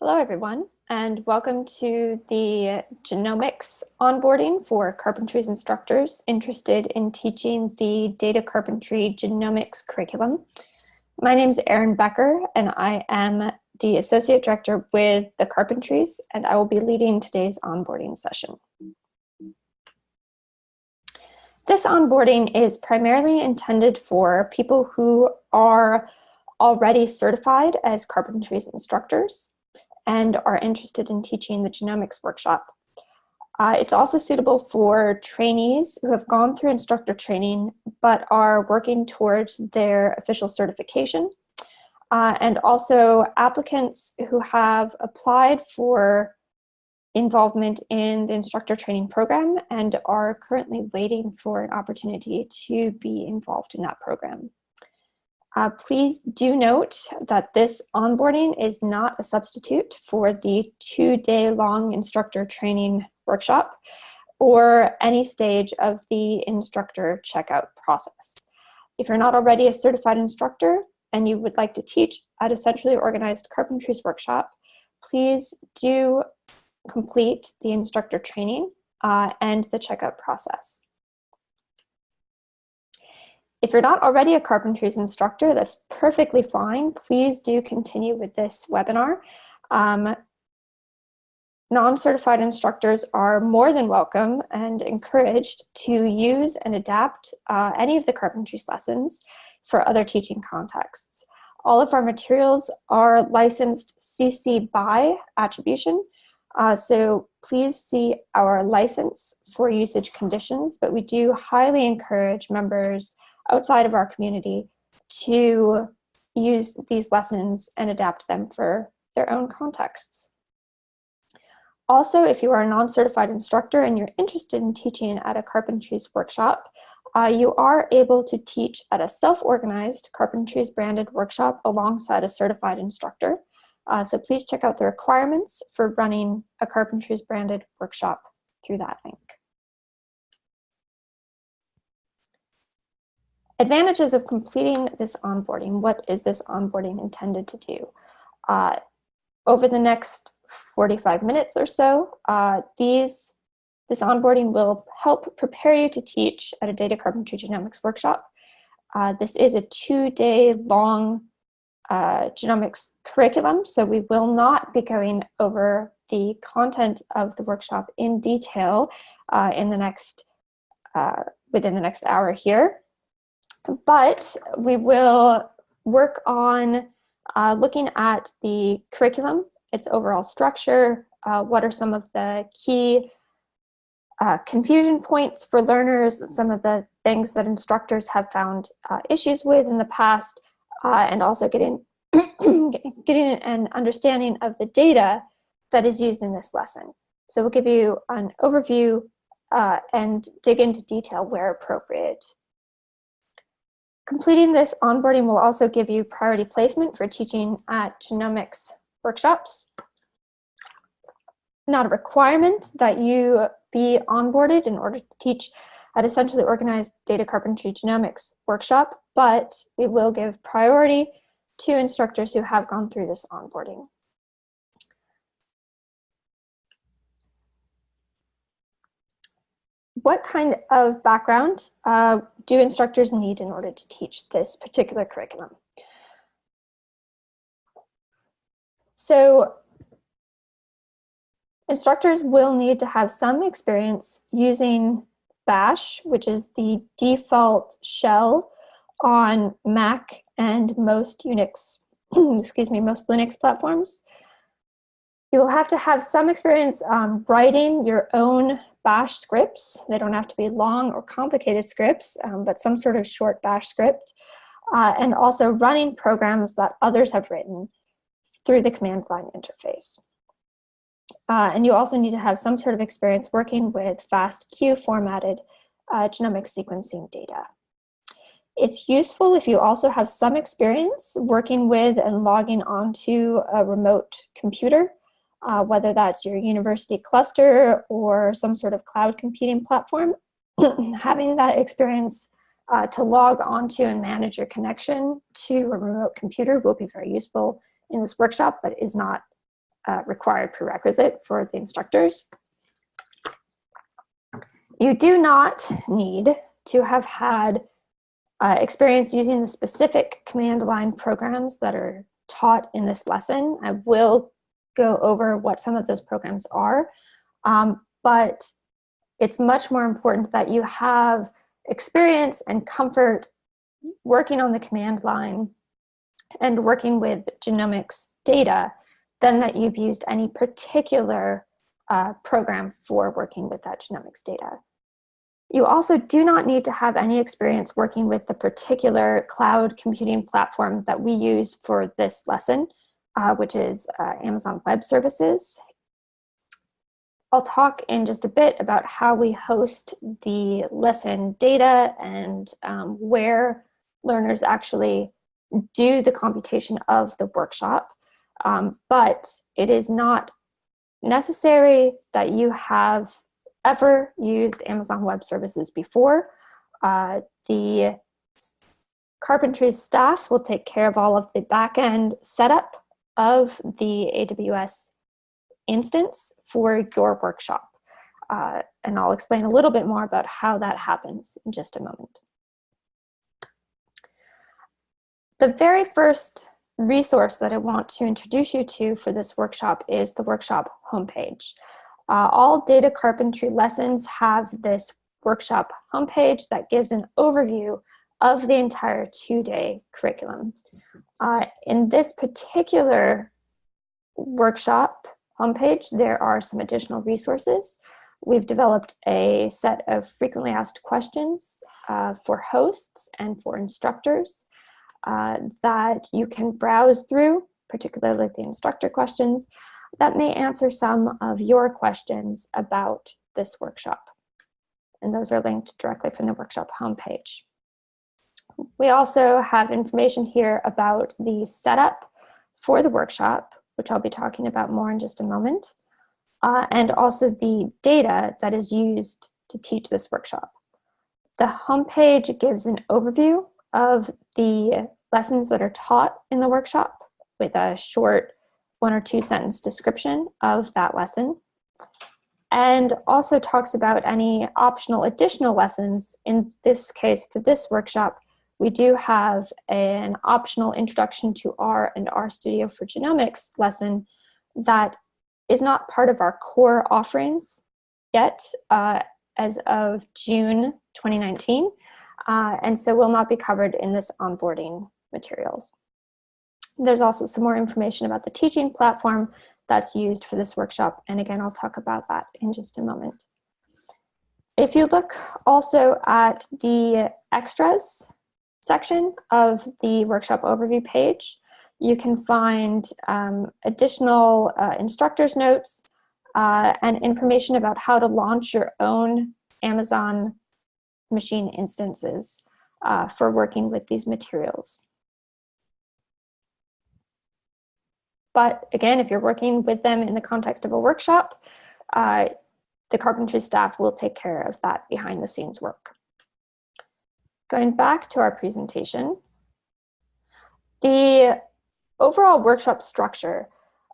Hello, everyone, and welcome to the genomics onboarding for carpentries instructors interested in teaching the data carpentry genomics curriculum. My name is Erin Becker, and I am the Associate Director with the Carpentries, and I will be leading today's onboarding session. This onboarding is primarily intended for people who are already certified as carpentries instructors and are interested in teaching the genomics workshop. Uh, it's also suitable for trainees who have gone through instructor training but are working towards their official certification. Uh, and also applicants who have applied for involvement in the instructor training program and are currently waiting for an opportunity to be involved in that program. Uh, please do note that this onboarding is not a substitute for the two-day long instructor training workshop or any stage of the instructor checkout process. If you're not already a certified instructor and you would like to teach at a centrally organized carpentries workshop, please do complete the instructor training uh, and the checkout process. If you're not already a carpentries instructor, that's perfectly fine. Please do continue with this webinar. Um, Non-certified instructors are more than welcome and encouraged to use and adapt uh, any of the carpentries lessons for other teaching contexts. All of our materials are licensed CC BY attribution, uh, so please see our license for usage conditions, but we do highly encourage members outside of our community to use these lessons and adapt them for their own contexts. Also, if you are a non-certified instructor and you're interested in teaching at a carpentries workshop, uh, you are able to teach at a self-organized carpentries branded workshop alongside a certified instructor. Uh, so please check out the requirements for running a carpentries branded workshop through that link. Advantages of completing this onboarding. What is this onboarding intended to do? Uh, over the next 45 minutes or so, uh, these, this onboarding will help prepare you to teach at a data carpentry genomics workshop. Uh, this is a two-day long uh, genomics curriculum, so we will not be going over the content of the workshop in detail uh, in the next, uh, within the next hour here but we will work on uh, looking at the curriculum, its overall structure, uh, what are some of the key uh, confusion points for learners, some of the things that instructors have found uh, issues with in the past, uh, and also getting, getting an understanding of the data that is used in this lesson. So we'll give you an overview uh, and dig into detail where appropriate. Completing this onboarding will also give you priority placement for teaching at genomics workshops. Not a requirement that you be onboarded in order to teach at a centrally organized data carpentry genomics workshop, but we will give priority to instructors who have gone through this onboarding. What kind of background uh, do instructors need in order to teach this particular curriculum? So instructors will need to have some experience using bash, which is the default shell on Mac and most Unix, excuse me, most Linux platforms. You will have to have some experience um, writing your own bash scripts. They don't have to be long or complicated scripts, um, but some sort of short bash script. Uh, and also running programs that others have written through the command line interface. Uh, and you also need to have some sort of experience working with FASTQ formatted uh, genomic sequencing data. It's useful if you also have some experience working with and logging onto a remote computer uh, whether that's your university cluster or some sort of cloud computing platform, having that experience uh, to log onto and manage your connection to a remote computer will be very useful in this workshop, but is not uh, required prerequisite for the instructors. You do not need to have had uh, experience using the specific command line programs that are taught in this lesson. I will go over what some of those programs are, um, but it's much more important that you have experience and comfort working on the command line and working with genomics data than that you've used any particular uh, program for working with that genomics data. You also do not need to have any experience working with the particular cloud computing platform that we use for this lesson, uh, which is uh, Amazon Web Services. I'll talk in just a bit about how we host the lesson data and um, where learners actually do the computation of the workshop. Um, but it is not necessary that you have ever used Amazon Web Services before. Uh, the Carpentry staff will take care of all of the backend setup of the AWS instance for your workshop. Uh, and I'll explain a little bit more about how that happens in just a moment. The very first resource that I want to introduce you to for this workshop is the workshop homepage. Uh, all data carpentry lessons have this workshop homepage that gives an overview of the entire two-day curriculum. Uh, in this particular workshop homepage, there are some additional resources. We've developed a set of frequently asked questions uh, for hosts and for instructors uh, that you can browse through, particularly the instructor questions, that may answer some of your questions about this workshop. And those are linked directly from the workshop homepage. We also have information here about the setup for the workshop, which I'll be talking about more in just a moment, uh, and also the data that is used to teach this workshop. The homepage gives an overview of the lessons that are taught in the workshop with a short one or two sentence description of that lesson and also talks about any optional additional lessons. In this case, for this workshop, we do have an optional introduction to R and RStudio for Genomics lesson that is not part of our core offerings yet uh, as of June 2019, uh, and so will not be covered in this onboarding materials. There's also some more information about the teaching platform that's used for this workshop. And again, I'll talk about that in just a moment. If you look also at the extras section of the workshop overview page, you can find um, additional uh, instructor's notes uh, and information about how to launch your own Amazon machine instances uh, for working with these materials. But again, if you're working with them in the context of a workshop, uh, the carpentry staff will take care of that behind the scenes work. Going back to our presentation, the overall workshop structure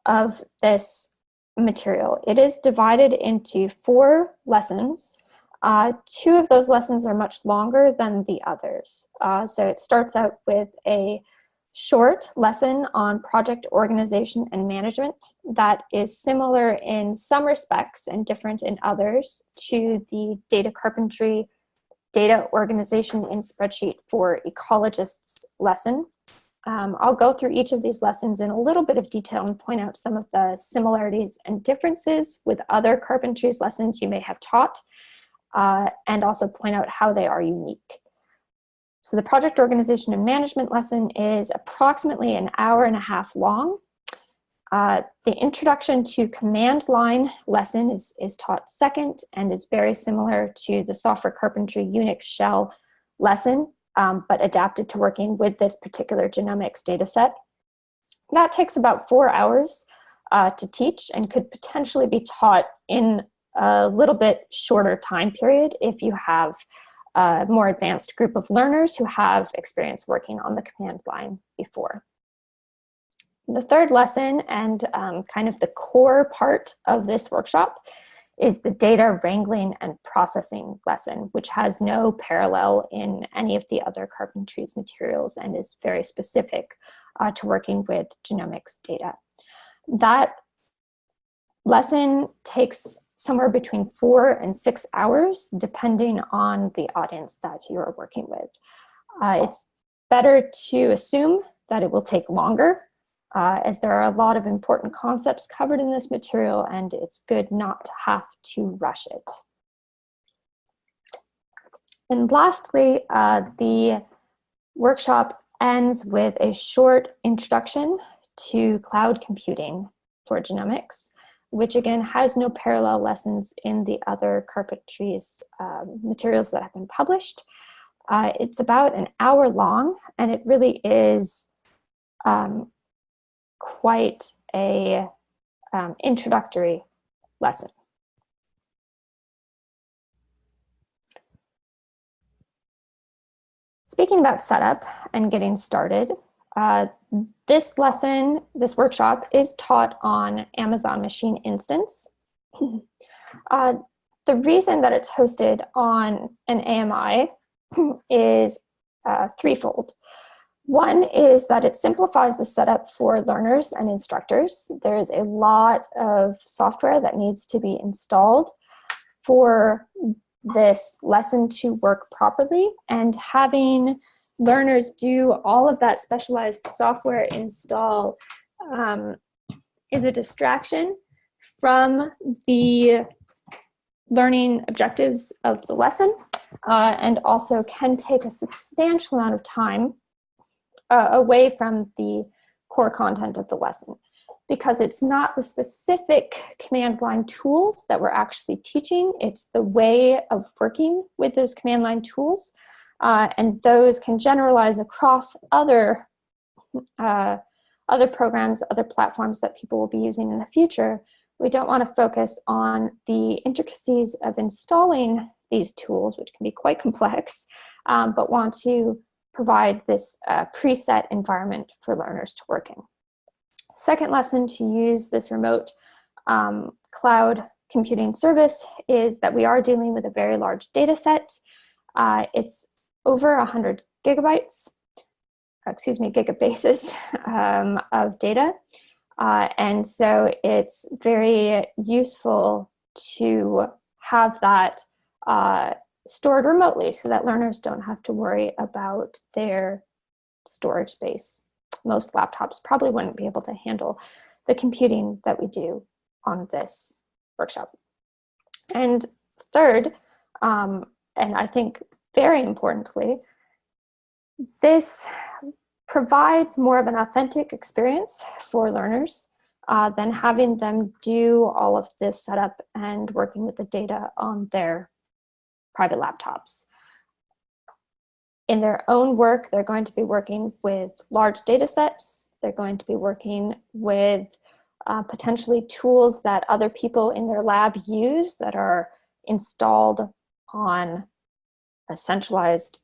of this material, it is divided into four lessons. Uh, two of those lessons are much longer than the others. Uh, so it starts out with a short lesson on project organization and management that is similar in some respects and different in others to the data carpentry data organization in spreadsheet for ecologists lesson. Um, I'll go through each of these lessons in a little bit of detail and point out some of the similarities and differences with other carpentries lessons you may have taught, uh, and also point out how they are unique. So the project organization and management lesson is approximately an hour and a half long. Uh, the introduction to command line lesson is, is taught second and is very similar to the software carpentry Unix shell lesson, um, but adapted to working with this particular genomics data set. That takes about four hours uh, to teach and could potentially be taught in a little bit shorter time period if you have a more advanced group of learners who have experience working on the command line before. The third lesson and um, kind of the core part of this workshop is the data wrangling and processing lesson, which has no parallel in any of the other Carpentries materials and is very specific uh, to working with genomics data. That lesson takes somewhere between four and six hours, depending on the audience that you are working with. Uh, it's better to assume that it will take longer uh, as there are a lot of important concepts covered in this material and it's good not to have to rush it. And lastly, uh, the workshop ends with a short introduction to cloud computing for genomics, which again has no parallel lessons in the other carpentries uh, materials that have been published. Uh, it's about an hour long and it really is um, quite a um, introductory lesson. Speaking about setup and getting started, uh, this lesson, this workshop is taught on Amazon Machine Instance. uh, the reason that it's hosted on an AMI is uh, threefold. One is that it simplifies the setup for learners and instructors. There's a lot of software that needs to be installed for this lesson to work properly and having learners do all of that specialized software install um, is a distraction from the learning objectives of the lesson uh, and also can take a substantial amount of time uh, away from the core content of the lesson because it's not the specific command line tools that we're actually teaching, it's the way of working with those command line tools. Uh, and those can generalize across other, uh, other programs, other platforms that people will be using in the future. We don't want to focus on the intricacies of installing these tools, which can be quite complex, um, but want to provide this uh, preset environment for learners to work in. Second lesson to use this remote um, cloud computing service is that we are dealing with a very large data set. Uh, it's over 100 gigabytes, excuse me, gigabases um, of data. Uh, and so it's very useful to have that uh, stored remotely so that learners don't have to worry about their storage space. Most laptops probably wouldn't be able to handle the computing that we do on this workshop. And third, um, and I think very importantly, this provides more of an authentic experience for learners uh, than having them do all of this setup and working with the data on their private laptops. In their own work, they're going to be working with large data sets. They're going to be working with uh, potentially tools that other people in their lab use that are installed on a centralized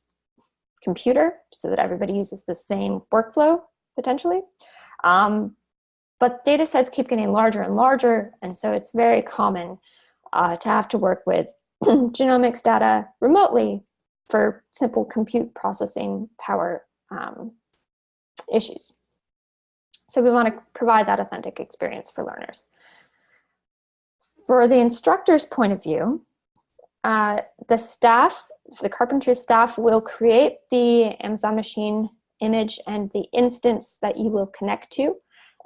computer so that everybody uses the same workflow potentially. Um, but data sets keep getting larger and larger, and so it's very common uh, to have to work with genomics data remotely for simple compute processing power um, issues. So we want to provide that authentic experience for learners. For the instructor's point of view, uh, the staff, the carpentry staff will create the Amazon machine image and the instance that you will connect to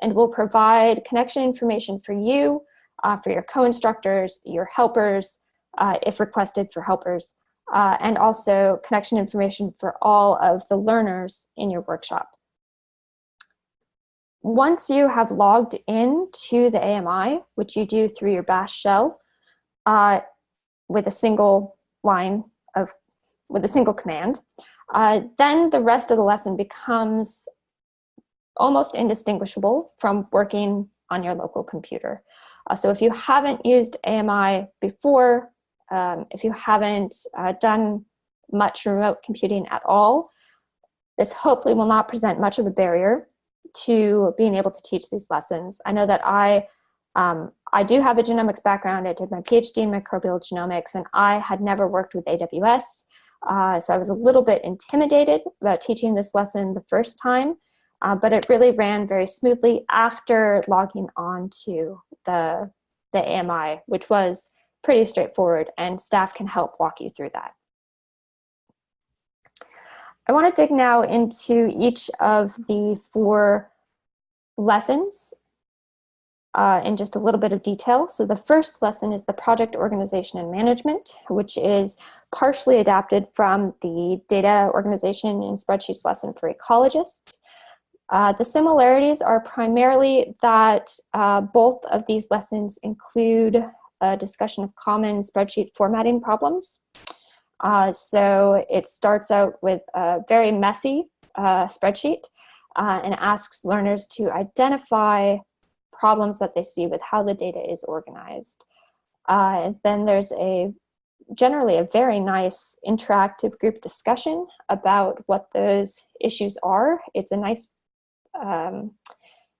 and will provide connection information for you, uh, for your co-instructors, your helpers, uh, if requested for helpers, uh, and also connection information for all of the learners in your workshop. Once you have logged in to the AMI, which you do through your bash shell, uh, with a single line of, with a single command, uh, then the rest of the lesson becomes almost indistinguishable from working on your local computer. Uh, so if you haven't used AMI before, um, if you haven't uh, done much remote computing at all, this hopefully will not present much of a barrier to being able to teach these lessons. I know that I um, I do have a genomics background. I did my PhD in microbial genomics, and I had never worked with AWS. Uh, so I was a little bit intimidated about teaching this lesson the first time, uh, but it really ran very smoothly after logging on to the, the AMI, which was pretty straightforward, and staff can help walk you through that. I want to dig now into each of the four lessons uh, in just a little bit of detail. So the first lesson is the project organization and management, which is partially adapted from the data organization and spreadsheets lesson for ecologists. Uh, the similarities are primarily that uh, both of these lessons include a discussion of common spreadsheet formatting problems. Uh, so it starts out with a very messy uh, spreadsheet uh, and asks learners to identify problems that they see with how the data is organized. Uh, then there's a generally a very nice interactive group discussion about what those issues are. It's a nice um,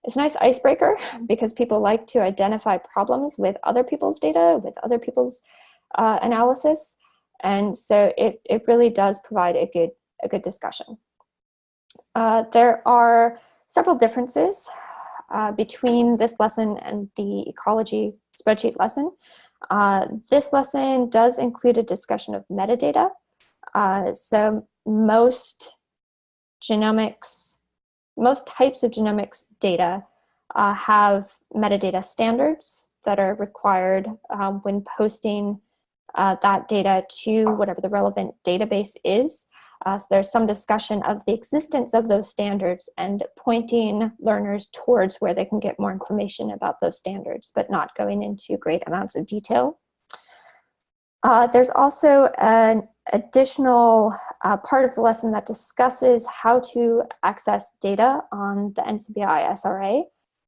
it's a nice icebreaker because people like to identify problems with other people's data, with other people's uh, analysis. And so it, it really does provide a good, a good discussion. Uh, there are several differences uh, between this lesson and the ecology spreadsheet lesson. Uh, this lesson does include a discussion of metadata. Uh, so most genomics, most types of genomics data uh, have metadata standards that are required um, when posting uh, that data to whatever the relevant database is. Uh, so there's some discussion of the existence of those standards and pointing learners towards where they can get more information about those standards, but not going into great amounts of detail. Uh, there's also an additional uh, part of the lesson that discusses how to access data on the NCBI SRA.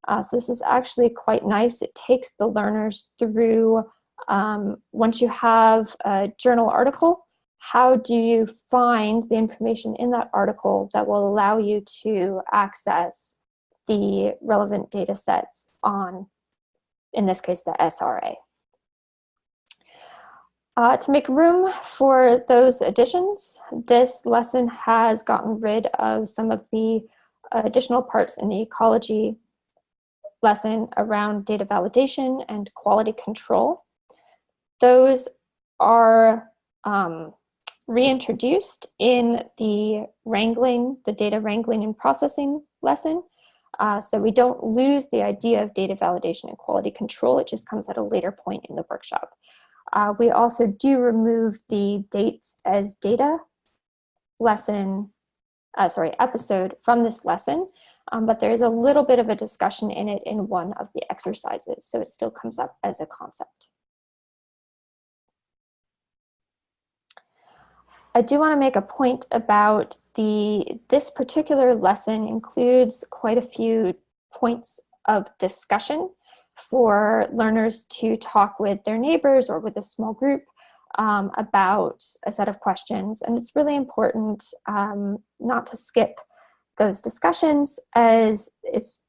Uh, so this is actually quite nice. It takes the learners through, um, once you have a journal article, how do you find the information in that article that will allow you to access the relevant data sets on, in this case, the SRA. Uh, to make room for those additions, this lesson has gotten rid of some of the additional parts in the ecology lesson around data validation and quality control. Those are um, reintroduced in the wrangling, the data wrangling and processing lesson. Uh, so we don't lose the idea of data validation and quality control, it just comes at a later point in the workshop. Uh, we also do remove the dates as data lesson, uh, sorry, episode from this lesson, um, but there is a little bit of a discussion in it in one of the exercises, so it still comes up as a concept. I do want to make a point about the, this particular lesson includes quite a few points of discussion for learners to talk with their neighbors or with a small group um, about a set of questions. And it's really important um, not to skip those discussions as it's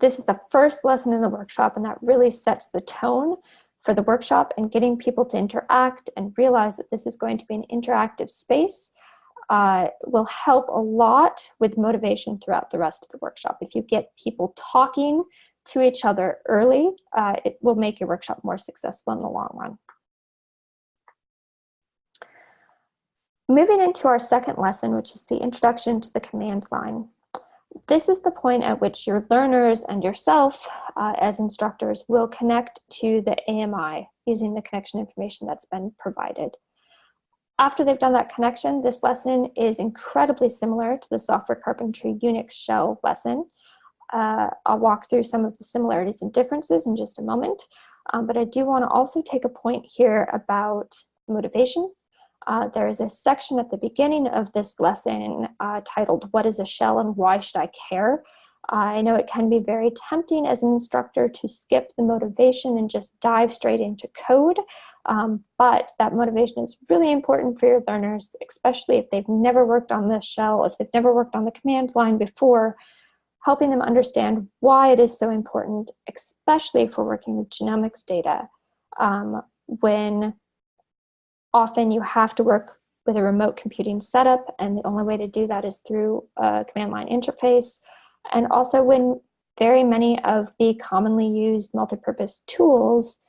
this is the first lesson in the workshop and that really sets the tone for the workshop and getting people to interact and realize that this is going to be an interactive space uh, will help a lot with motivation throughout the rest of the workshop. If you get people talking to each other early, uh, it will make your workshop more successful in the long run. Moving into our second lesson, which is the introduction to the command line. This is the point at which your learners and yourself uh, as instructors will connect to the AMI using the connection information that's been provided. After they've done that connection, this lesson is incredibly similar to the software carpentry Unix shell lesson. Uh, I'll walk through some of the similarities and differences in just a moment, um, but I do want to also take a point here about motivation uh, there is a section at the beginning of this lesson uh, titled, What is a Shell and Why Should I Care? Uh, I know it can be very tempting as an instructor to skip the motivation and just dive straight into code, um, but that motivation is really important for your learners, especially if they've never worked on the shell, if they've never worked on the command line before. Helping them understand why it is so important, especially for working with genomics data, um, when often you have to work with a remote computing setup, and the only way to do that is through a command line interface. And also when very many of the commonly used multipurpose tools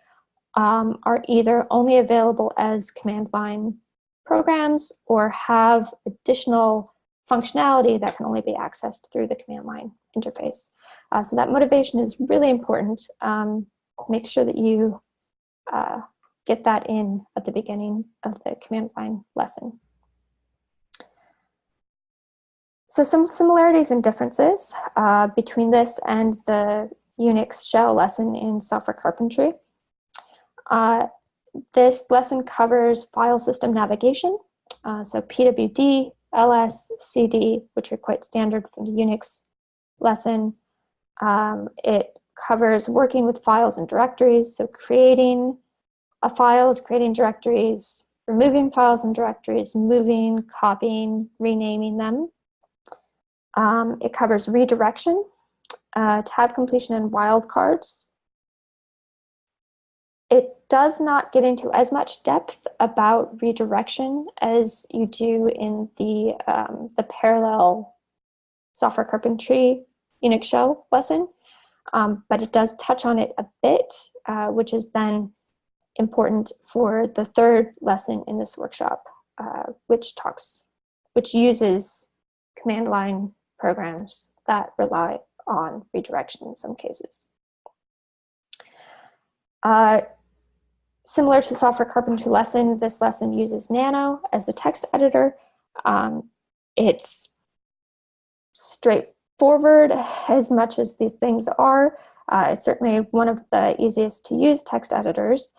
um, are either only available as command line programs or have additional functionality that can only be accessed through the command line interface. Uh, so that motivation is really important. Um, make sure that you uh, get that in at the beginning of the command line lesson. So some similarities and differences uh, between this and the Unix shell lesson in software carpentry. Uh, this lesson covers file system navigation, uh, so PWD, ls, cd, which are quite standard from the Unix lesson. Um, it covers working with files and directories, so creating a files, creating directories, removing files and directories, moving, copying, renaming them. Um, it covers redirection, uh, tab completion, and wildcards. It does not get into as much depth about redirection as you do in the, um, the parallel software carpentry Unix shell lesson, um, but it does touch on it a bit, uh, which is then important for the third lesson in this workshop, uh, which talks, which uses command line programs that rely on redirection in some cases. Uh, similar to software carpentry lesson, this lesson uses Nano as the text editor. Um, it's straightforward as much as these things are. Uh, it's certainly one of the easiest to use text editors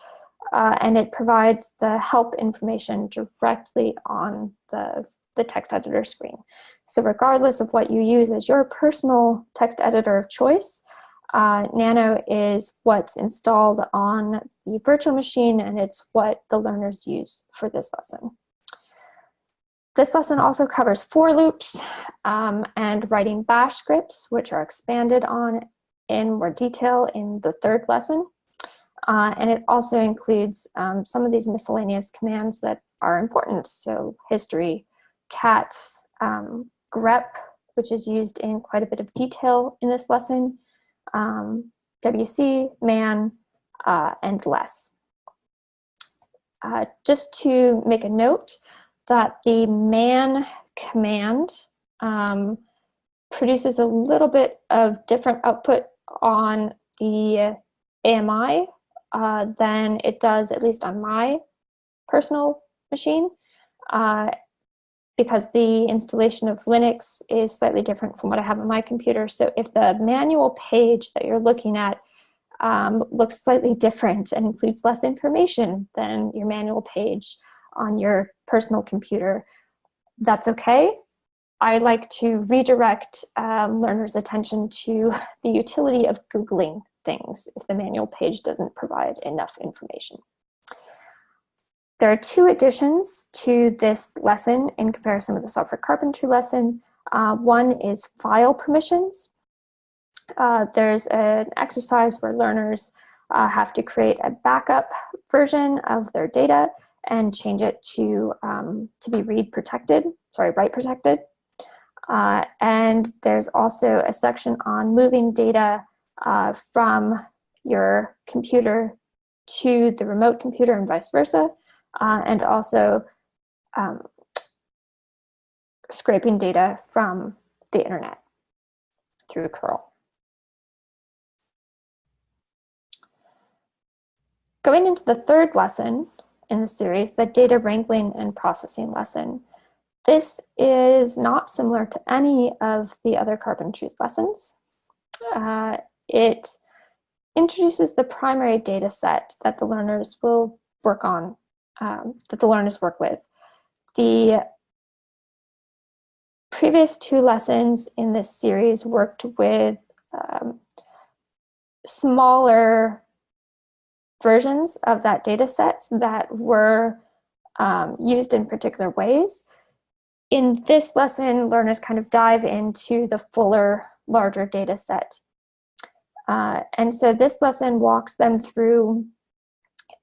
uh, and it provides the help information directly on the, the text editor screen. So regardless of what you use as your personal text editor of choice, uh, Nano is what's installed on the virtual machine and it's what the learners use for this lesson. This lesson also covers for loops um, and writing bash scripts, which are expanded on in more detail in the third lesson. Uh, and it also includes um, some of these miscellaneous commands that are important. So history, cat, um, grep, which is used in quite a bit of detail in this lesson, um, WC, man, uh, and less. Uh, just to make a note that the man command um, produces a little bit of different output on the AMI uh, than it does, at least on my personal machine, uh, because the installation of Linux is slightly different from what I have on my computer. So if the manual page that you're looking at um, looks slightly different and includes less information than your manual page on your personal computer, that's okay. I like to redirect um, learners' attention to the utility of Googling things if the manual page doesn't provide enough information. There are two additions to this lesson in comparison with the software carpentry lesson. Uh, one is file permissions. Uh, there's an exercise where learners uh, have to create a backup version of their data and change it to, um, to be read protected, sorry, write protected. Uh, and there's also a section on moving data uh, from your computer to the remote computer and vice versa, uh, and also um, scraping data from the internet through curl. Going into the third lesson in the series, the data wrangling and processing lesson. This is not similar to any of the other carpentry's lessons. Uh, it introduces the primary data set that the learners will work on, um, that the learners work with. The previous two lessons in this series worked with um, smaller versions of that data set that were um, used in particular ways. In this lesson, learners kind of dive into the fuller larger data set. Uh, and so this lesson walks them through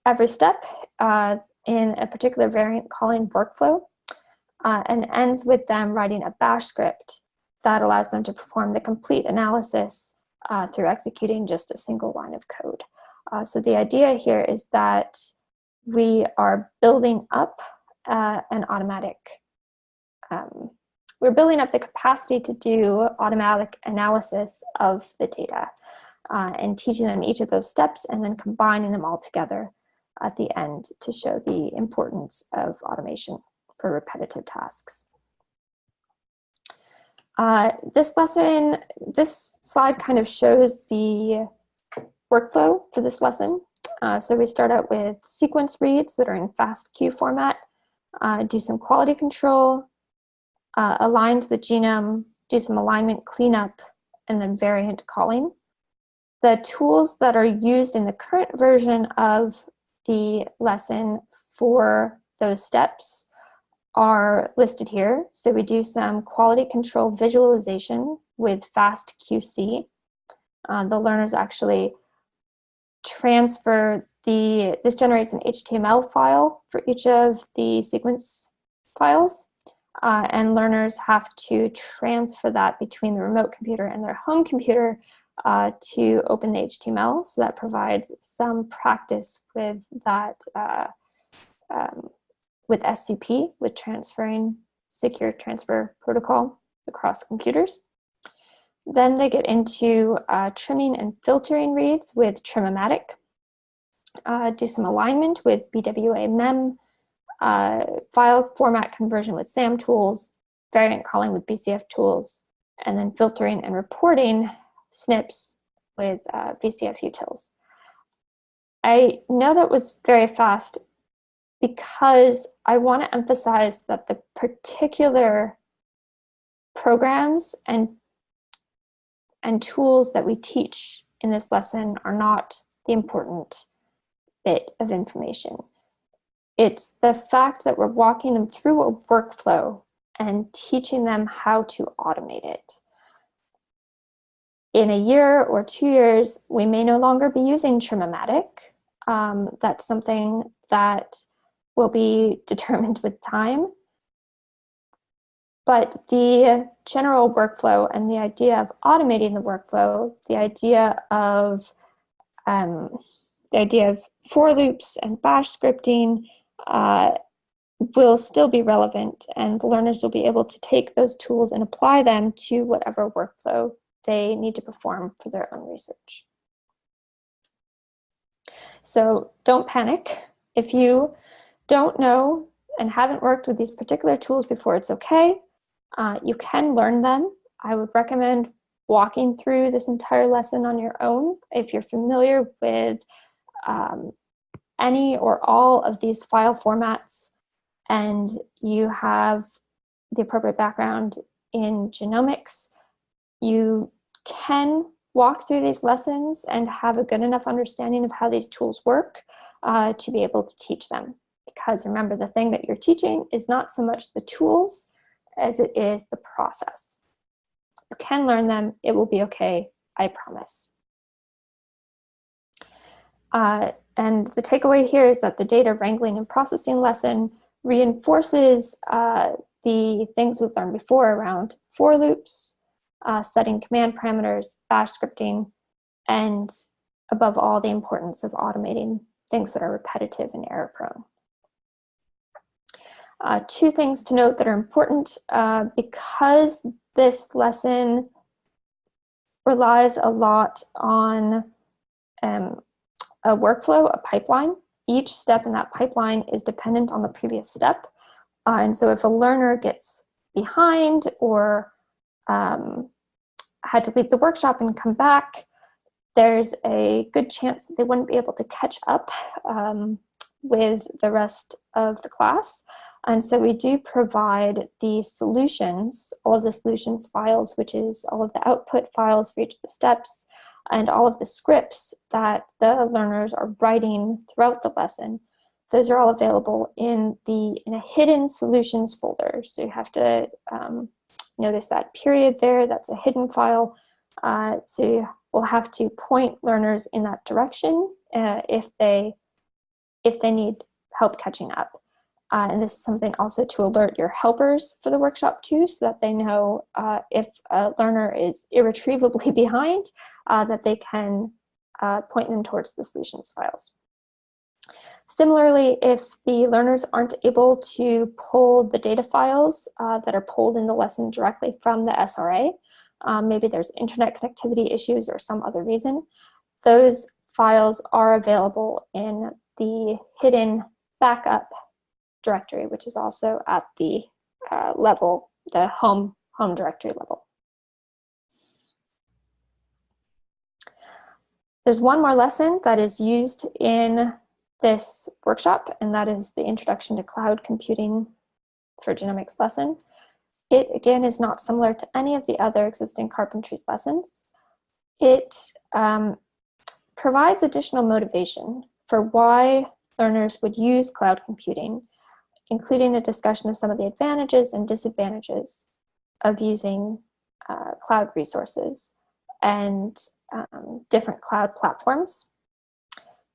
every step uh, in a particular variant calling workflow uh, and ends with them writing a bash script that allows them to perform the complete analysis uh, through executing just a single line of code. Uh, so the idea here is that we are building up uh, an automatic, um, we're building up the capacity to do automatic analysis of the data uh, and teaching them each of those steps and then combining them all together at the end to show the importance of automation for repetitive tasks. Uh, this lesson, this slide kind of shows the workflow for this lesson. Uh, so we start out with sequence reads that are in FASTQ format, uh, do some quality control, uh, align to the genome, do some alignment cleanup, and then variant calling. The tools that are used in the current version of the lesson for those steps are listed here. So we do some quality control visualization with FastQC. Uh, the learners actually transfer the, this generates an HTML file for each of the sequence files. Uh, and learners have to transfer that between the remote computer and their home computer uh, to open the HTML. So that provides some practice with that, uh, um, with SCP, with transferring secure transfer protocol across computers. Then they get into uh, trimming and filtering reads with Trimmomatic, uh, do some alignment with BWA mem, uh, file format conversion with SAM tools, variant calling with BCF tools, and then filtering and reporting SNPs with uh, VCF utils. I know that was very fast because I want to emphasize that the particular programs and, and tools that we teach in this lesson are not the important bit of information. It's the fact that we're walking them through a workflow and teaching them how to automate it in a year or two years, we may no longer be using Trimmomatic. Um, that's something that will be determined with time. But the general workflow and the idea of automating the workflow, the idea of um, the idea of for loops and bash scripting uh, will still be relevant and learners will be able to take those tools and apply them to whatever workflow they need to perform for their own research. So don't panic. If you don't know and haven't worked with these particular tools before, it's okay. Uh, you can learn them. I would recommend walking through this entire lesson on your own. If you're familiar with um, any or all of these file formats and you have the appropriate background in genomics, you can walk through these lessons and have a good enough understanding of how these tools work uh, to be able to teach them. Because remember, the thing that you're teaching is not so much the tools as it is the process. You can learn them, it will be okay, I promise. Uh, and the takeaway here is that the data wrangling and processing lesson reinforces uh, the things we've learned before around for loops, uh, setting command parameters, bash scripting, and above all, the importance of automating things that are repetitive and error prone. Uh, two things to note that are important uh, because this lesson relies a lot on um, a workflow, a pipeline. Each step in that pipeline is dependent on the previous step. Uh, and so if a learner gets behind or um, had to leave the workshop and come back, there's a good chance that they wouldn't be able to catch up um, with the rest of the class. And so we do provide the solutions, all of the solutions files, which is all of the output files for each of the steps, and all of the scripts that the learners are writing throughout the lesson. Those are all available in the in a hidden solutions folder. So you have to um, Notice that period there, that's a hidden file. Uh, so we'll have to point learners in that direction uh, if they if they need help catching up. Uh, and this is something also to alert your helpers for the workshop too, so that they know uh, if a learner is irretrievably behind, uh, that they can uh, point them towards the solutions files. Similarly, if the learners aren't able to pull the data files uh, that are pulled in the lesson directly from the SRA, um, maybe there's internet connectivity issues or some other reason, those files are available in the hidden backup directory, which is also at the uh, level, the home, home directory level. There's one more lesson that is used in this workshop, and that is the Introduction to Cloud Computing for Genomics lesson. It, again, is not similar to any of the other existing carpentries lessons. It um, provides additional motivation for why learners would use cloud computing, including a discussion of some of the advantages and disadvantages of using uh, cloud resources and um, different cloud platforms.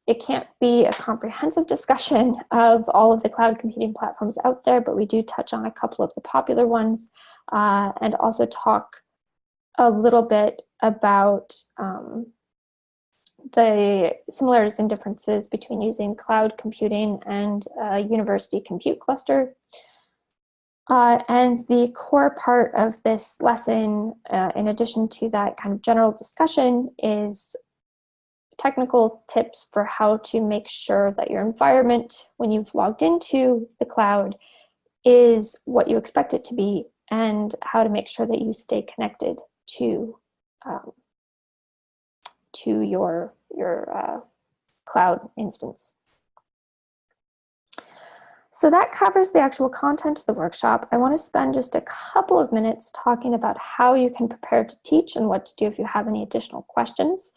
It can't be a comprehensive discussion of all of the cloud computing platforms out there, but we do touch on a couple of the popular ones uh, and also talk a little bit about um, the similarities and differences between using cloud computing and a university compute cluster. Uh, and the core part of this lesson, uh, in addition to that kind of general discussion, is technical tips for how to make sure that your environment, when you've logged into the cloud, is what you expect it to be, and how to make sure that you stay connected to um, to your, your uh, cloud instance. So that covers the actual content of the workshop. I want to spend just a couple of minutes talking about how you can prepare to teach and what to do if you have any additional questions.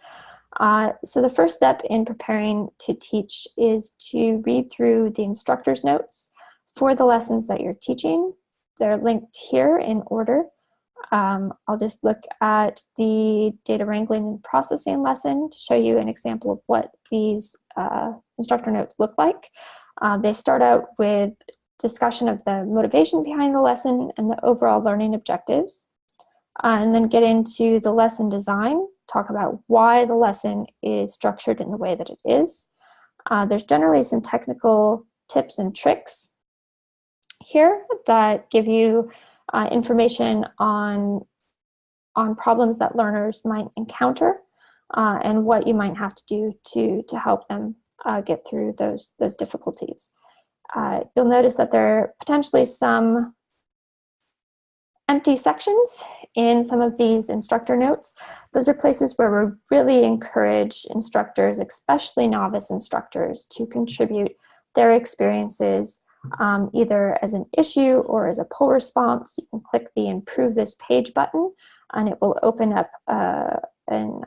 Uh, so the first step in preparing to teach is to read through the instructor's notes for the lessons that you're teaching. They're linked here in order. Um, I'll just look at the data wrangling and processing lesson to show you an example of what these uh, instructor notes look like. Uh, they start out with discussion of the motivation behind the lesson and the overall learning objectives, uh, and then get into the lesson design, talk about why the lesson is structured in the way that it is. Uh, there's generally some technical tips and tricks here that give you uh, information on, on problems that learners might encounter uh, and what you might have to do to, to help them uh, get through those, those difficulties. Uh, you'll notice that there are potentially some empty sections in some of these instructor notes. Those are places where we really encourage instructors, especially novice instructors, to contribute their experiences um, either as an issue or as a pull request. You can click the improve this page button and it will open up uh, an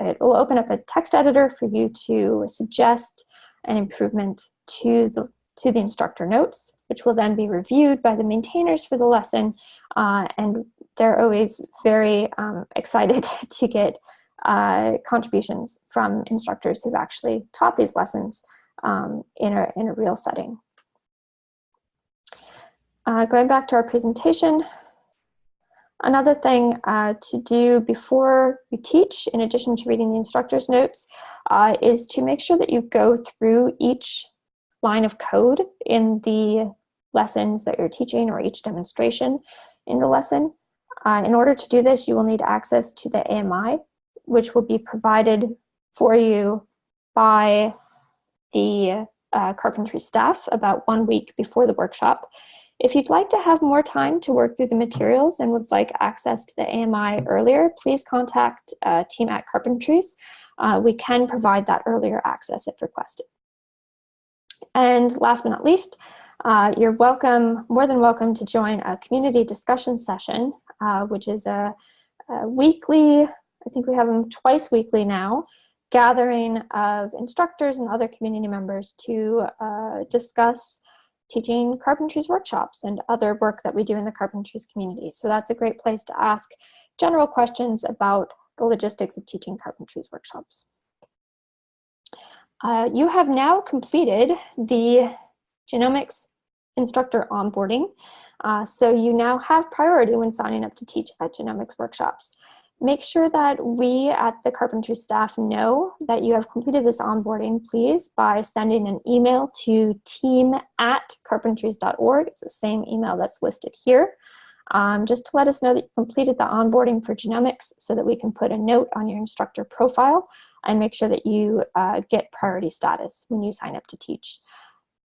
it will open up a text editor for you to suggest an improvement to the to the instructor notes, which will then be reviewed by the maintainers for the lesson. Uh, and they're always very um, excited to get uh, contributions from instructors who've actually taught these lessons um, in, a, in a real setting. Uh, going back to our presentation, another thing uh, to do before you teach, in addition to reading the instructor's notes, uh, is to make sure that you go through each line of code in the lessons that you're teaching or each demonstration in the lesson. Uh, in order to do this, you will need access to the AMI, which will be provided for you by the uh, carpentry staff about one week before the workshop. If you'd like to have more time to work through the materials and would like access to the AMI earlier, please contact uh, team at Carpentries. Uh, we can provide that earlier access if requested. And last but not least, uh, you're welcome, more than welcome to join a community discussion session, uh, which is a, a weekly, I think we have them twice weekly now, gathering of instructors and other community members to uh, discuss teaching carpentries workshops and other work that we do in the carpentries community. So that's a great place to ask general questions about the logistics of teaching carpentries workshops. Uh, you have now completed the genomics instructor onboarding. Uh, so you now have priority when signing up to teach at genomics workshops. Make sure that we at the carpentry staff know that you have completed this onboarding, please, by sending an email to team at carpentries.org. It's the same email that's listed here. Um, just to let us know that you completed the onboarding for genomics so that we can put a note on your instructor profile and make sure that you uh, get priority status when you sign up to teach.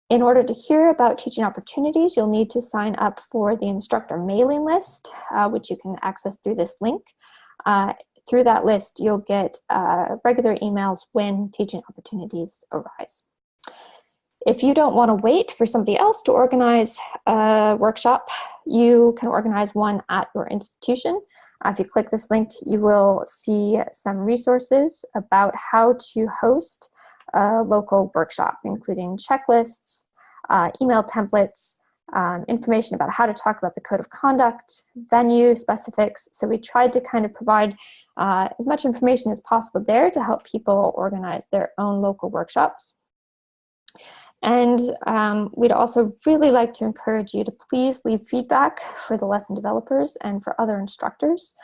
In order to hear about teaching opportunities, you'll need to sign up for the instructor mailing list, uh, which you can access through this link. Uh, through that list, you'll get uh, regular emails when teaching opportunities arise. If you don't want to wait for somebody else to organize a workshop, you can organize one at your institution. Uh, if you click this link, you will see some resources about how to host a local workshop, including checklists, uh, email templates, um, information about how to talk about the code of conduct, venue specifics. So we tried to kind of provide uh, as much information as possible there to help people organize their own local workshops. And um, we'd also really like to encourage you to please leave feedback for the lesson developers and for other instructors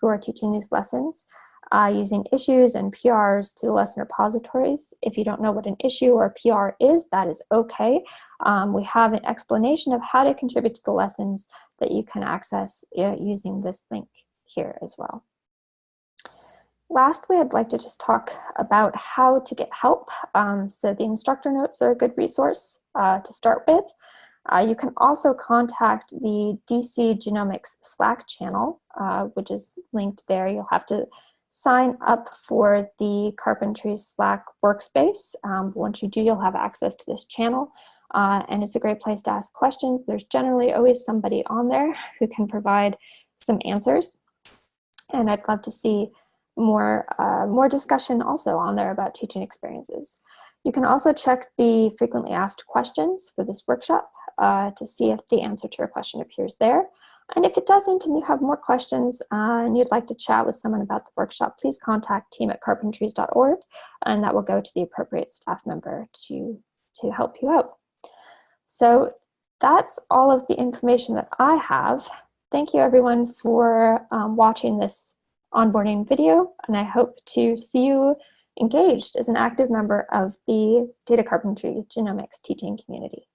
who are teaching these lessons uh, using issues and PRs to the lesson repositories. If you don't know what an issue or a PR is, that is okay. Um, we have an explanation of how to contribute to the lessons that you can access uh, using this link here as well. Lastly, I'd like to just talk about how to get help. Um, so the instructor notes are a good resource uh, to start with. Uh, you can also contact the DC Genomics Slack channel, uh, which is linked there. You'll have to sign up for the Carpentry Slack workspace. Um, once you do, you'll have access to this channel. Uh, and it's a great place to ask questions. There's generally always somebody on there who can provide some answers. And I'd love to see more, uh, more discussion also on there about teaching experiences. You can also check the frequently asked questions for this workshop uh, to see if the answer to your question appears there. And if it doesn't and you have more questions uh, and you'd like to chat with someone about the workshop, please contact team at carpentries.org and that will go to the appropriate staff member to, to help you out. So that's all of the information that I have. Thank you everyone for um, watching this onboarding video and I hope to see you engaged as an active member of the Data Carpentry Genomics teaching community.